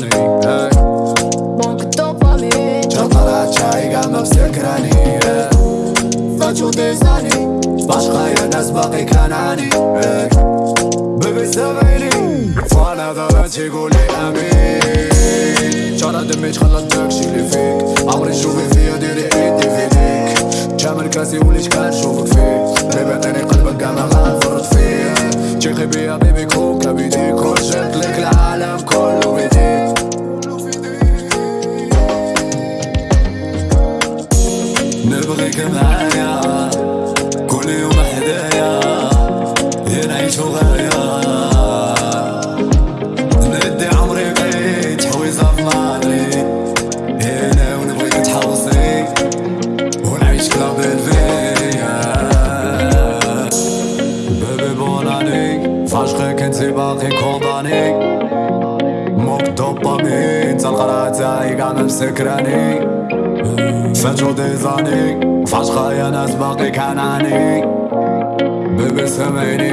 سكراني ممكن توقفني جا طلعت شاي قاعد ما بسكراني ضجو ديزاني باشقى يا ناس باقي كان عاني بيبي سامعيني وأنا غلط يقولي امين شارع دمي تخلط داكشي اللي فيك عمري شوفي فيا ديري ايدي في ديك كامل كاسي وليش كنشوفك فيه بيبي عطيني قلبك كاع ما غنفرط فيه تيقي بيا بيبي نبغيك معايا كل يوم حدايا يا نعيشو غاية ندي عمري بيت حويزة في مدريد هنا ونبغيك تحوصي ونعيش كلاب الفيا. بيبي بوناني فاشخك انتي باقي كومباني. موك دوبامين تلقى تاعي قاع مسكراني فاتو ديزاني فاشخة يا ناس باقي كان عاني بيبي سامعني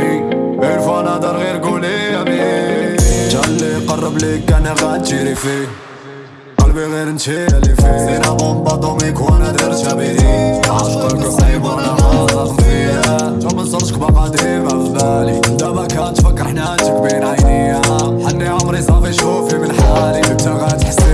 عرفوا نهضر غير قولي امين جالي قرب ليك أنا غتجيري فيه قلبي غير انتي اللي فيه زينة بومبا دوميك وأنا درتها بيدي عشقك صعيب وأنا غاضب فيا جو منصرشك باقا ديما في بالي دابا كنتفكر حنانتك بين عينيا حني عمري صافي شوفي من حالي انت غتحسي